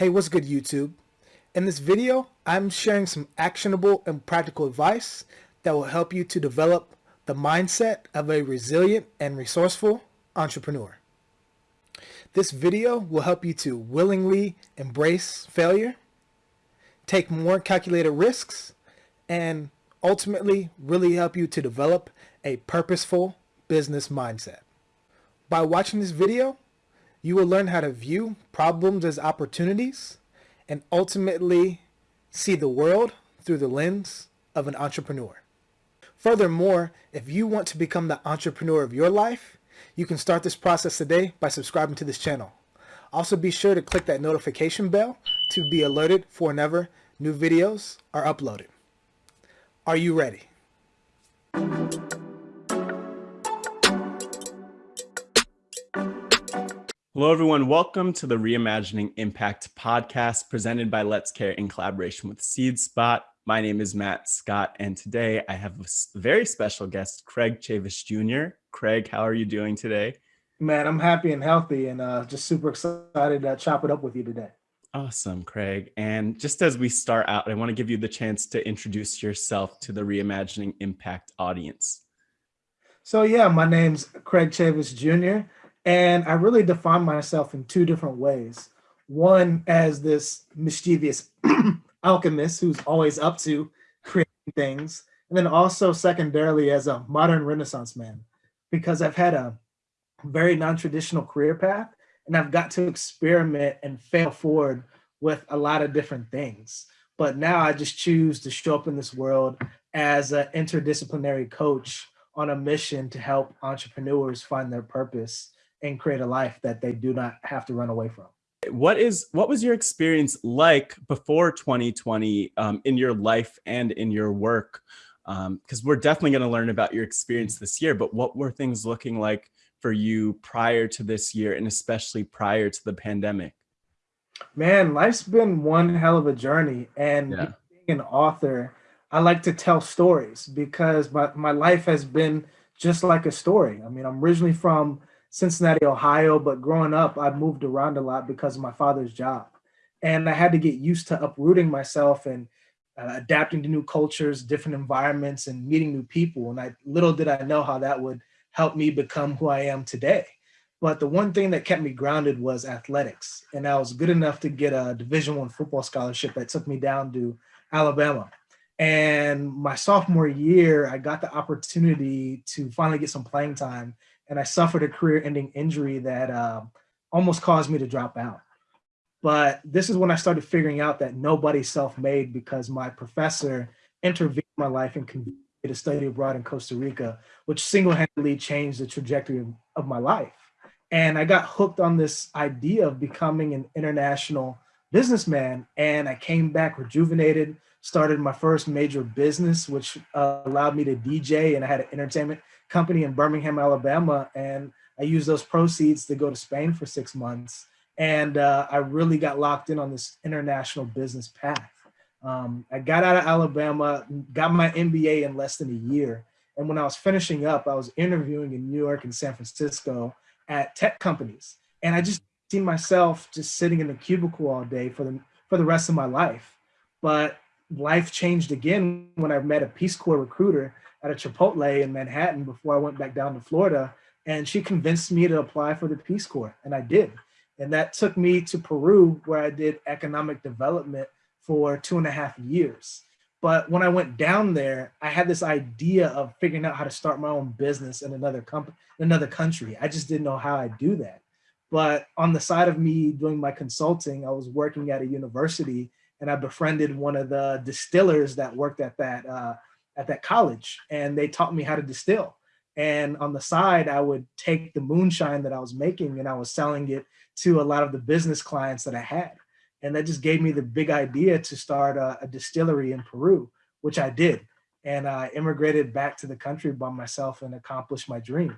Hey, what's good YouTube? In this video, I'm sharing some actionable and practical advice that will help you to develop the mindset of a resilient and resourceful entrepreneur. This video will help you to willingly embrace failure, take more calculated risks, and ultimately really help you to develop a purposeful business mindset. By watching this video, you will learn how to view problems as opportunities and ultimately see the world through the lens of an entrepreneur. Furthermore, if you want to become the entrepreneur of your life, you can start this process today by subscribing to this channel. Also be sure to click that notification bell to be alerted for whenever new videos are uploaded. Are you ready? Hello, everyone. Welcome to the Reimagining Impact podcast presented by Let's Care in collaboration with SeedSpot. My name is Matt Scott, and today I have a very special guest, Craig Chavis Jr. Craig, how are you doing today? Man, I'm happy and healthy and uh, just super excited to chop it up with you today. Awesome, Craig. And just as we start out, I want to give you the chance to introduce yourself to the Reimagining Impact audience. So yeah, my name's Craig Chavis Jr. And I really define myself in two different ways. One as this mischievous alchemist who's always up to creating things. And then also secondarily as a modern renaissance man, because I've had a very non-traditional career path and I've got to experiment and fail forward with a lot of different things. But now I just choose to show up in this world as an interdisciplinary coach on a mission to help entrepreneurs find their purpose and create a life that they do not have to run away from. What is what was your experience like before 2020 um, in your life and in your work? Because um, we're definitely going to learn about your experience this year, but what were things looking like for you prior to this year and especially prior to the pandemic? Man, life's been one hell of a journey. And yeah. being an author, I like to tell stories because my, my life has been just like a story. I mean, I'm originally from Cincinnati, Ohio, but growing up, I moved around a lot because of my father's job. And I had to get used to uprooting myself and uh, adapting to new cultures, different environments, and meeting new people. And I little did I know how that would help me become who I am today. But the one thing that kept me grounded was athletics. And I was good enough to get a Division One football scholarship that took me down to Alabama. And my sophomore year, I got the opportunity to finally get some playing time and I suffered a career-ending injury that uh, almost caused me to drop out. But this is when I started figuring out that nobody's self-made because my professor intervened in my life and convinced me to study abroad in Costa Rica, which single-handedly changed the trajectory of, of my life. And I got hooked on this idea of becoming an international businessman. And I came back rejuvenated, started my first major business, which uh, allowed me to DJ and I had an entertainment company in Birmingham, Alabama. And I used those proceeds to go to Spain for six months. And uh, I really got locked in on this international business path. Um, I got out of Alabama, got my MBA in less than a year. And when I was finishing up, I was interviewing in New York and San Francisco at tech companies. And I just see myself just sitting in a cubicle all day for the, for the rest of my life. But life changed again when I met a Peace Corps recruiter at a Chipotle in Manhattan before I went back down to Florida. And she convinced me to apply for the Peace Corps, and I did. And that took me to Peru, where I did economic development for two and a half years. But when I went down there, I had this idea of figuring out how to start my own business in another company, another country. I just didn't know how I'd do that. But on the side of me doing my consulting, I was working at a university and I befriended one of the distillers that worked at that uh, at that college and they taught me how to distill. And on the side, I would take the moonshine that I was making and I was selling it to a lot of the business clients that I had. And that just gave me the big idea to start a, a distillery in Peru, which I did. And I immigrated back to the country by myself and accomplished my dream.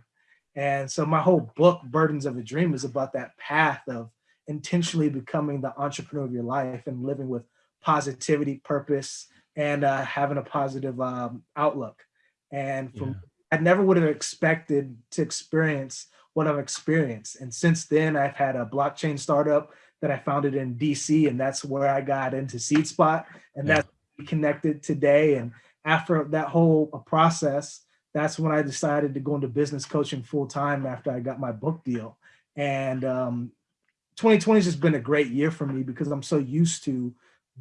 And so my whole book, Burdens of a Dream, is about that path of intentionally becoming the entrepreneur of your life and living with positivity, purpose, and uh, having a positive um, outlook. And from, yeah. I never would have expected to experience what I've experienced. And since then, I've had a blockchain startup that I founded in DC, and that's where I got into SeedSpot, and yeah. that's connected today. And after that whole uh, process, that's when I decided to go into business coaching full time after I got my book deal. And um, 2020 has just been a great year for me because I'm so used to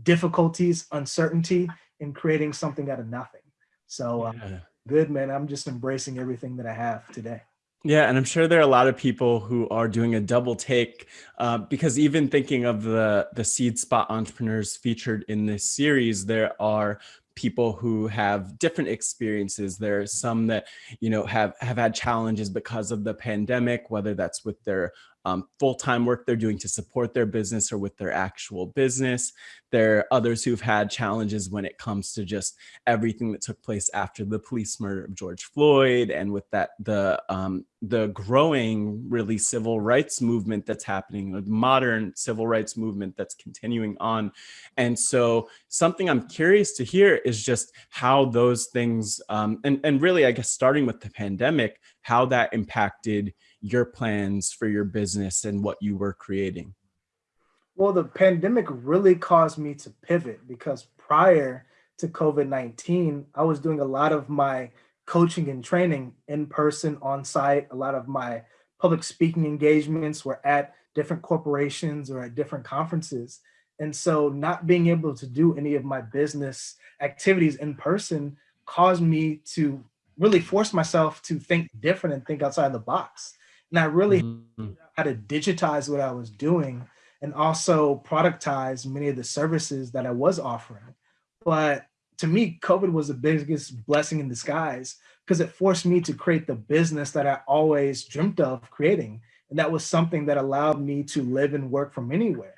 difficulties, uncertainty, and creating something out of nothing. So uh, yeah. good, man. I'm just embracing everything that I have today. Yeah, and I'm sure there are a lot of people who are doing a double take uh, because even thinking of the the SeedSpot entrepreneurs featured in this series, there are people who have different experiences. There are some that, you know, have, have had challenges because of the pandemic, whether that's with their um, full-time work they're doing to support their business or with their actual business. There are others who've had challenges when it comes to just everything that took place after the police murder of George Floyd and with that the um, the growing really civil rights movement that's happening, the modern civil rights movement that's continuing on. And so something I'm curious to hear is just how those things um, and, and really, I guess, starting with the pandemic, how that impacted your plans for your business and what you were creating? Well, the pandemic really caused me to pivot because prior to COVID-19, I was doing a lot of my coaching and training in person on site. A lot of my public speaking engagements were at different corporations or at different conferences. And so not being able to do any of my business activities in person caused me to really force myself to think different and think outside the box. And I really mm -hmm. had to digitize what I was doing and also productize many of the services that I was offering. But to me, COVID was the biggest blessing in disguise because it forced me to create the business that I always dreamt of creating. And that was something that allowed me to live and work from anywhere.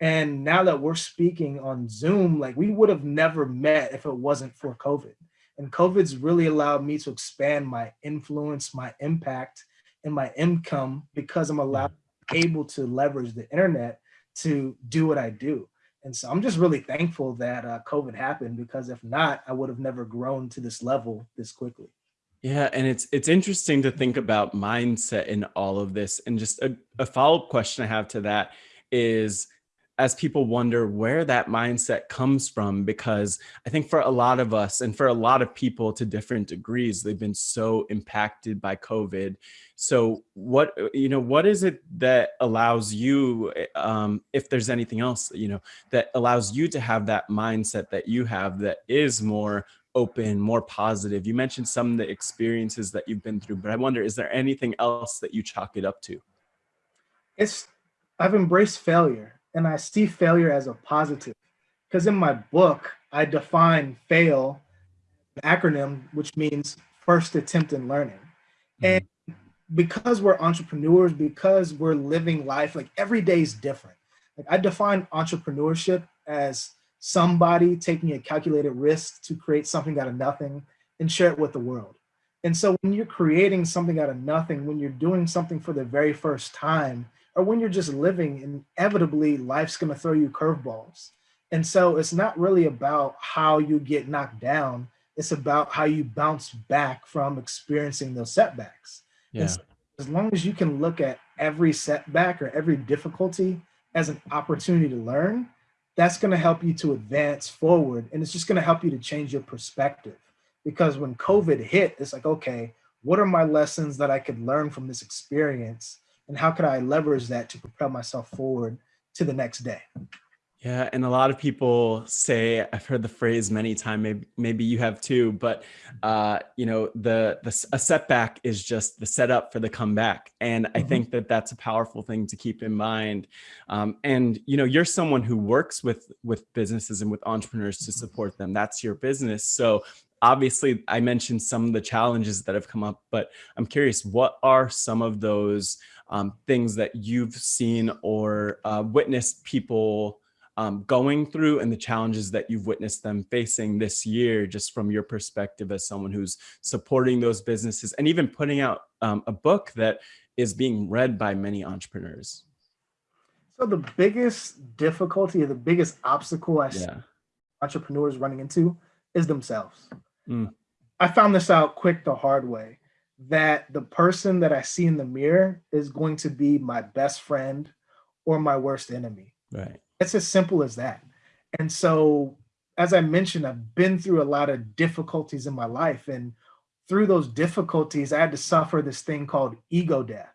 And now that we're speaking on Zoom, like we would have never met if it wasn't for COVID. And COVID's really allowed me to expand my influence, my impact, in my income because I'm allowed able to leverage the internet to do what I do. And so I'm just really thankful that uh, COVID happened because if not, I would have never grown to this level this quickly. Yeah, and it's it's interesting to think about mindset in all of this. And just a, a follow-up question I have to that is as people wonder where that mindset comes from, because I think for a lot of us and for a lot of people to different degrees, they've been so impacted by COVID. So what, you know, what is it that allows you, um, if there's anything else, you know, that allows you to have that mindset that you have that is more open, more positive? You mentioned some of the experiences that you've been through, but I wonder, is there anything else that you chalk it up to? It's, I've embraced failure and I see failure as a positive. Because in my book, I define fail, an acronym, which means first attempt in learning. Mm -hmm. And because we're entrepreneurs, because we're living life, like every day is different. Like I define entrepreneurship as somebody taking a calculated risk to create something out of nothing and share it with the world. And so when you're creating something out of nothing, when you're doing something for the very first time, or when you're just living, inevitably life's gonna throw you curveballs. And so it's not really about how you get knocked down, it's about how you bounce back from experiencing those setbacks. Yeah. So as long as you can look at every setback or every difficulty as an opportunity to learn, that's gonna help you to advance forward. And it's just gonna help you to change your perspective. Because when COVID hit, it's like, okay, what are my lessons that I could learn from this experience? And how could I leverage that to propel myself forward to the next day? Yeah, and a lot of people say I've heard the phrase many times. Maybe maybe you have too, but uh, you know the the a setback is just the setup for the comeback, and mm -hmm. I think that that's a powerful thing to keep in mind. Um, and you know you're someone who works with with businesses and with entrepreneurs to support them. That's your business. So obviously, I mentioned some of the challenges that have come up, but I'm curious, what are some of those um, things that you've seen or uh, witnessed people um, going through and the challenges that you've witnessed them facing this year, just from your perspective as someone who's supporting those businesses and even putting out um, a book that is being read by many entrepreneurs? So the biggest difficulty or the biggest obstacle I yeah. see entrepreneurs running into is themselves. Mm. I found this out quick the hard way that the person that I see in the mirror is going to be my best friend or my worst enemy. Right. It's as simple as that. And so, as I mentioned, I've been through a lot of difficulties in my life. And through those difficulties, I had to suffer this thing called ego death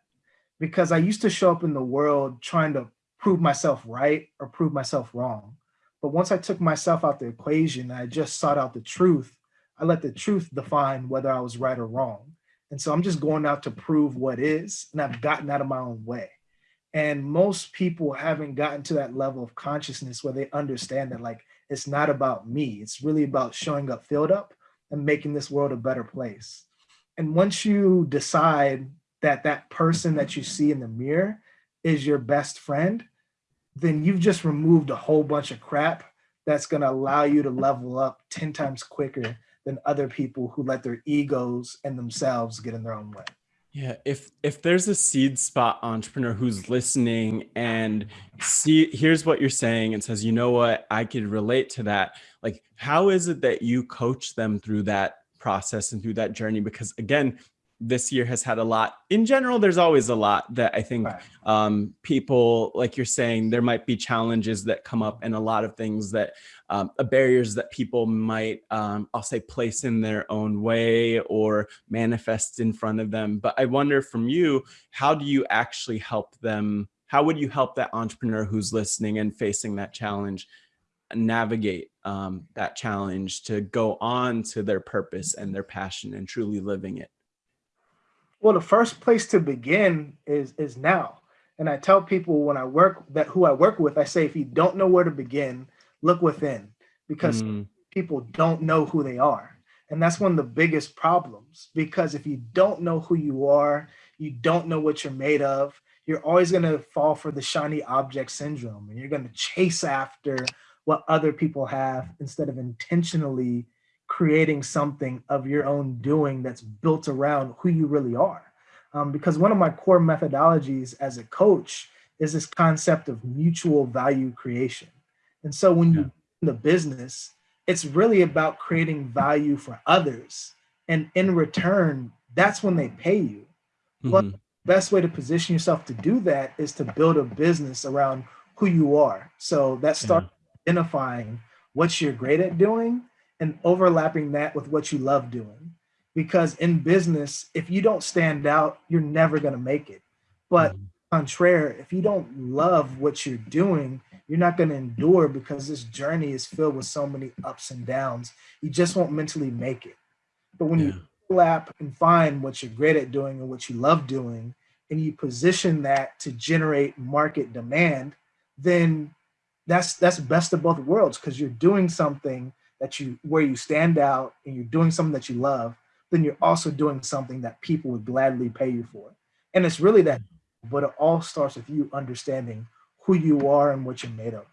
because I used to show up in the world trying to prove myself right or prove myself wrong. But once I took myself out the equation, I just sought out the truth. I let the truth define whether I was right or wrong. And so I'm just going out to prove what is, and I've gotten out of my own way. And most people haven't gotten to that level of consciousness where they understand that like it's not about me. It's really about showing up filled up and making this world a better place. And once you decide that that person that you see in the mirror is your best friend, then you've just removed a whole bunch of crap that's going to allow you to level up 10 times quicker than other people who let their egos and themselves get in their own way. Yeah, if if there's a SeedSpot entrepreneur who's listening and see here's what you're saying and says, "You know what? I could relate to that." Like how is it that you coach them through that process and through that journey because again, this year has had a lot. In general there's always a lot that i think right. um, people like you're saying there might be challenges that come up and a lot of things that um, barriers that people might um, i'll say place in their own way or manifest in front of them. But i wonder from you how do you actually help them? How would you help that entrepreneur who's listening and facing that challenge navigate um, that challenge to go on to their purpose and their passion and truly living it well, the first place to begin is is now. And I tell people when I work that who I work with, I say, if you don't know where to begin, look within because mm. people don't know who they are. And that's one of the biggest problems because if you don't know who you are, you don't know what you're made of, you're always going to fall for the shiny object syndrome and you're going to chase after what other people have instead of intentionally creating something of your own doing that's built around who you really are. Um, because one of my core methodologies as a coach is this concept of mutual value creation. And so when you in the business, it's really about creating value for others. And in return, that's when they pay you. But the best way to position yourself to do that is to build a business around who you are. So that starts yeah. identifying what you're great at doing and overlapping that with what you love doing. Because in business, if you don't stand out, you're never going to make it. But mm-hmm. contraire, if you don't love what you're doing, you're not going to endure because this journey is filled with so many ups and downs. You just won't mentally make it. But when yeah. you overlap and find what you're great at doing and what you love doing, and you position that to generate market demand, then that's that's best of both worlds because you're doing something that you where you stand out and you're doing something that you love, then you're also doing something that people would gladly pay you for. And it's really that, but it all starts with you understanding who you are and what you're made of.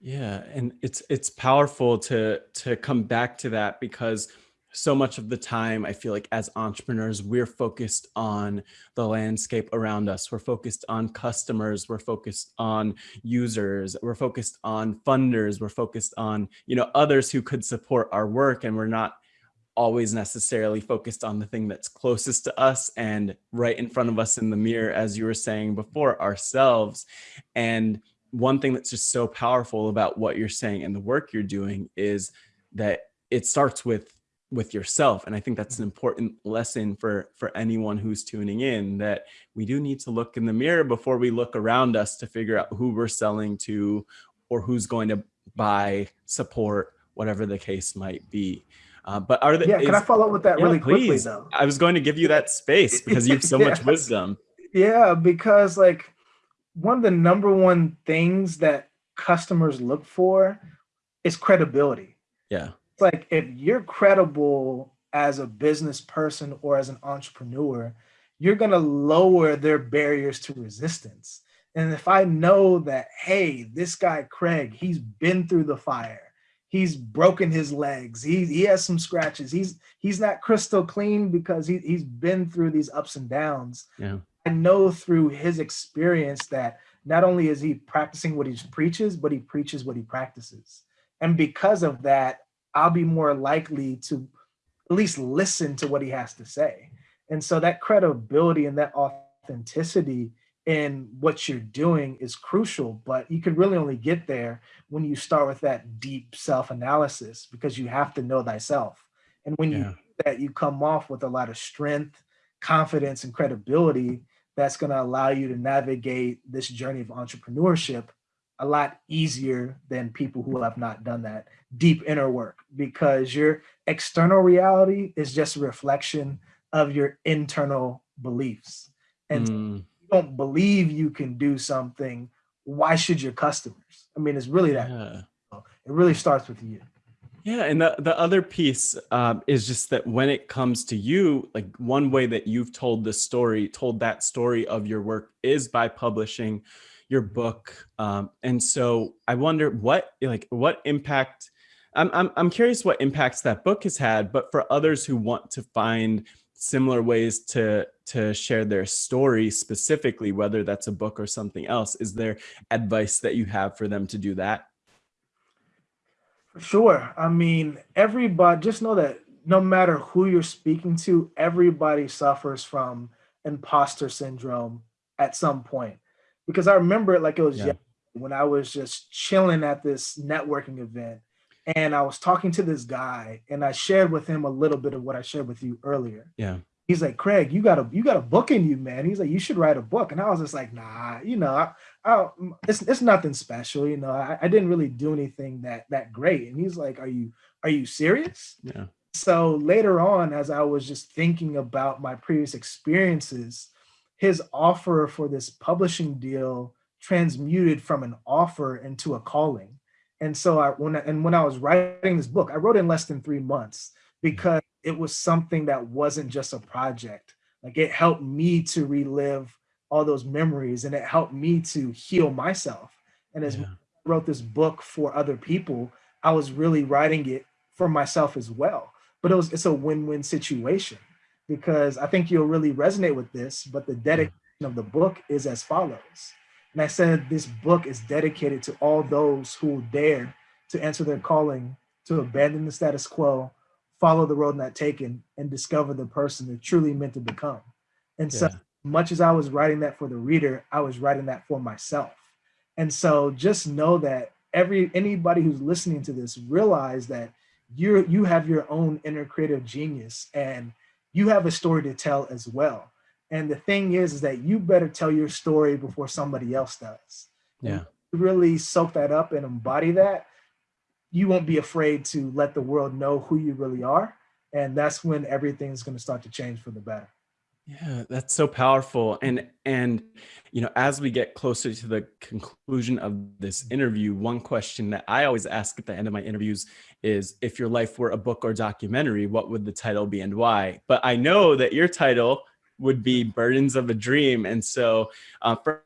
Yeah, and it's it's powerful to to come back to that because so much of the time i feel like as entrepreneurs we're focused on the landscape around us. We're focused on customers. We're focused on users. We're focused on funders. We're focused on you know others who could support our work and we're not always necessarily focused on the thing that's closest to us and right in front of us in the mirror as you were saying before ourselves. And one thing that's just so powerful about what you're saying and the work you're doing is that it starts with with yourself and i think that's an important lesson for for anyone who's tuning in that we do need to look in the mirror before we look around us to figure out who we're selling to or who's going to buy support whatever the case might be. Uh, but are there yeah can i follow up with that yeah, really please. quickly though? I was going to give you that space because you have so yeah. much wisdom. Yeah because like one of the number one things that customers look for is credibility. Yeah like if you're credible as a business person or as an entrepreneur, you're going to lower their barriers to resistance. And if I know that, hey, this guy, Craig, he's been through the fire, he's broken his legs, he, he has some scratches, he's he's not crystal clean because he, he's been through these ups and downs. Yeah. I know through his experience that not only is he practicing what he preaches, but he preaches what he practices. And because of that, I'll be more likely to at least listen to what he has to say. And so that credibility and that authenticity in what you're doing is crucial, but you can really only get there when you start with that deep self-analysis because you have to know thyself. And when yeah. you that, you come off with a lot of strength, confidence, and credibility that's going to allow you to navigate this journey of entrepreneurship a lot easier than people who have not done that deep inner work because your external reality is just a reflection of your internal beliefs. And mm. you don't believe you can do something, why should your customers? I mean, it's really that. Yeah. It really starts with you. Yeah, and the, the other piece um, is just that when it comes to you, like one way that you've told the story, told that story of your work is by publishing your book. Um, and so I wonder what like what impact I'm, I'm, I'm curious what impacts that book has had, but for others who want to find similar ways to to share their story specifically, whether that's a book or something else, is there advice that you have for them to do that? Sure. I mean, everybody, just know that no matter who you're speaking to, everybody suffers from imposter syndrome at some point. Because I remember it like it was yeah. when I was just chilling at this networking event and I was talking to this guy and I shared with him a little bit of what I shared with you earlier. Yeah. He's like, Craig, you got a you got a book in you, man. He's like, you should write a book. And I was just like, nah, you know, I, I, it's it's nothing special, you know. I, I didn't really do anything that that great. And he's like, are you are you serious? Yeah. So later on, as I was just thinking about my previous experiences, his offer for this publishing deal transmuted from an offer into a calling. And so I when I, and when I was writing this book, I wrote in less than three months mm-hmm. because it was something that wasn't just a project. Like it helped me to relive all those memories and it helped me to heal myself. And as yeah. I wrote this book for other people, I was really writing it for myself as well. But it was it's a win-win situation because I think you'll really resonate with this, but the hmm. dedication of the book is as follows. And I said this book is dedicated to all those who dare to answer their calling, to abandon the status quo, follow the road not taken, and discover the person they're truly meant to become. And yeah. so much as I was writing that for the reader, I was writing that for myself. And so just know that every anybody who's listening to this realize that you you have your own inner creative genius and you have a story to tell as well. And the thing is, is that you better tell your story before somebody else does. Yeah. really soak that up and embody that, you won't be afraid to let the world know who you really are. And that's when everything's going to start to change for the better. Yeah, that's so powerful. And and you know, as we get closer to the conclusion of this interview, one question that I always ask at the end of my interviews is if your life were a book or documentary, what would the title be and why? But I know that your title would be Burdens of a Dream. And so uh, for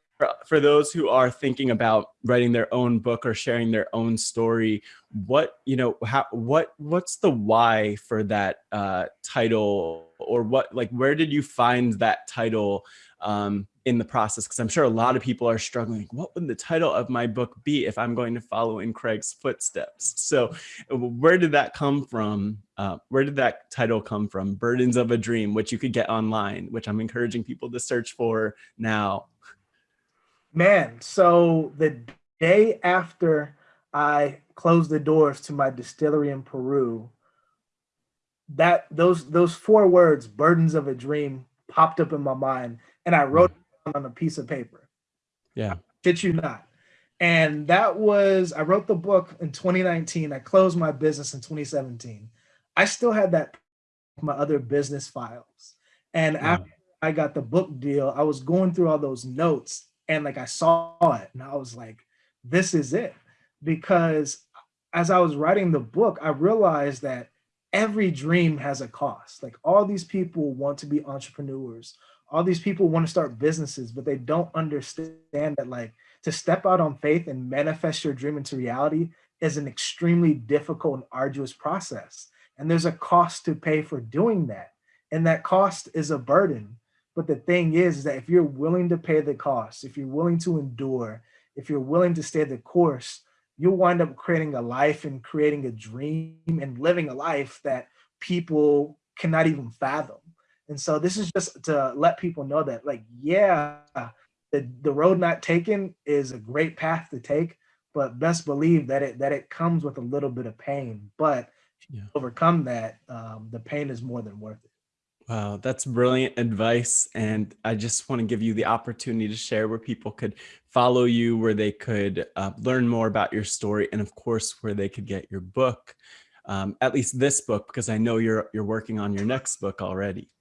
for those who are thinking about writing their own book or sharing their own story, what you know, how what what's the why for that uh, title, or what like where did you find that title um, in the process? Because I'm sure a lot of people are struggling. What would the title of my book be if I'm going to follow in Craig's footsteps? So, where did that come from? Uh, where did that title come from? Burdens of a Dream, which you could get online, which I'm encouraging people to search for now. Man, so the day after I closed the doors to my distillery in Peru, that those those four words, burdens of a dream, popped up in my mind and I wrote mm. it on a piece of paper. Yeah. Shit you not. And that was, I wrote the book in 2019. I closed my business in 2017. I still had that my other business files. And yeah. after I got the book deal, I was going through all those notes and like I saw it and I was like, this is it. Because as I was writing the book, I realized that every dream has a cost. Like all these people want to be entrepreneurs. All these people want to start businesses, but they don't understand that like to step out on faith and manifest your dream into reality is an extremely difficult and arduous process. And there's a cost to pay for doing that. And that cost is a burden. But the thing is, is that if you're willing to pay the cost, if you're willing to endure, if you're willing to stay the course, you'll wind up creating a life and creating a dream and living a life that people cannot even fathom. And so this is just to let people know that like, yeah, the, the road not taken is a great path to take, but best believe that it that it comes with a little bit of pain. But yeah. overcome that, um, the pain is more than worth it. Wow, that's brilliant advice. And I just want to give you the opportunity to share where people could follow you, where they could uh, learn more about your story, and of course, where they could get your book, um, at least this book, because I know you're you're working on your next book already.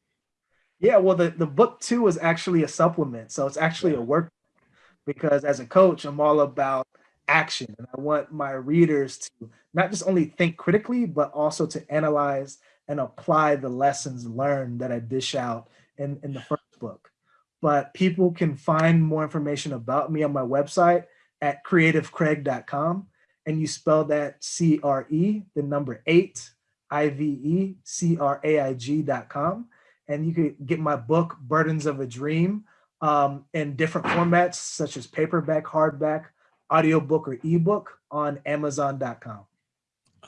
Yeah, well, the, the book two is actually a supplement. So it's actually a work because as a coach, I'm all about action. And I want my readers to not just only think critically, but also to analyze and apply the lessons learned that I dish out in, in the first book. But people can find more information about me on my website at cre8ivecraig.com. And you spell that C-R-E, the number eight, I-V-E-C-R-A-I-G.com and you can get my book, Burdens of a Dream, um, in different formats such as paperback, hardback, audiobook, or ebook on Amazon.com.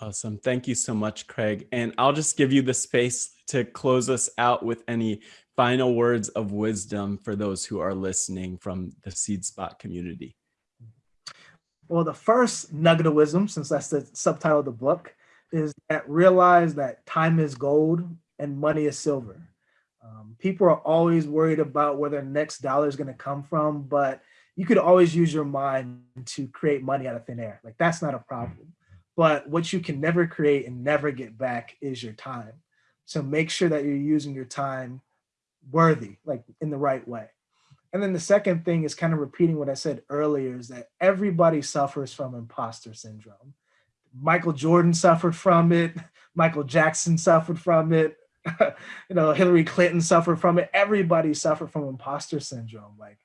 Awesome. Thank you so much, Craig. And I'll just give you the space to close us out with any final words of wisdom for those who are listening from the SeedSpot community. Well, the first nugget of wisdom, since that's the subtitle of the book, is that realize that time is gold and money is silver. Um, people are always worried about where their next dollar is going to come from, but you could always use your mind to create money out of thin air. Like that's not a problem. But what you can never create and never get back is your time. So make sure that you're using your time worthy, like in the right way. And then the second thing is kind of repeating what I said earlier is that everybody suffers from imposter syndrome. Michael Jordan suffered from it. Michael Jackson suffered from it. you know, Hillary Clinton suffered from it. Everybody suffered from imposter syndrome. Like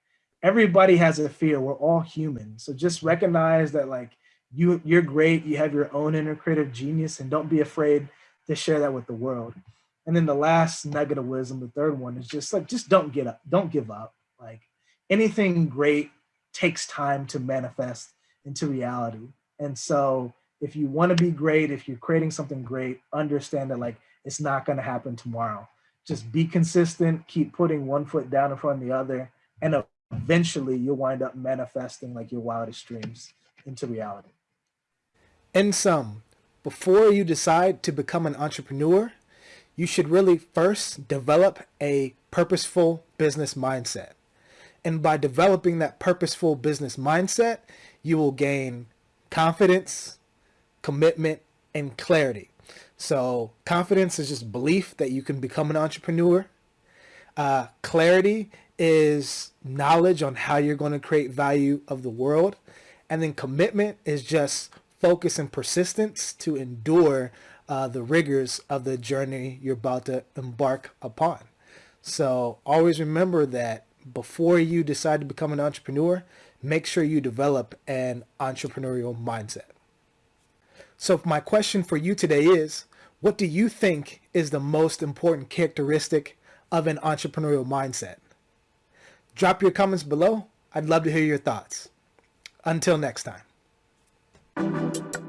everybody has a fear. We're all human. So just recognize that like you, you're great. You have your own inner creative genius and don't be afraid to share that with the world. And then the last nugget of wisdom, the third one is just like, just don't get up, don't give up. Like anything great takes time to manifest into reality. And so if you want to be great, if you're creating something great, understand that like it's not going to happen tomorrow. Just be consistent, keep putting one foot down in front of the other, and eventually you'll wind up manifesting like your wildest dreams into reality. In sum, before you decide to become an entrepreneur, you should really first develop a purposeful business mindset. And by developing that purposeful business mindset, you will gain confidence, commitment, and clarity. So confidence is just belief that you can become an entrepreneur. Uh, clarity is knowledge on how you're going to create value of the world. And then commitment is just focus and persistence to endure uh, the rigors of the journey you're about to embark upon. So always remember that before you decide to become an entrepreneur, make sure you develop an entrepreneurial mindset. So my question for you today is, what do you think is the most important characteristic of an entrepreneurial mindset? Drop your comments below. I'd love to hear your thoughts. Until next time. Thank you.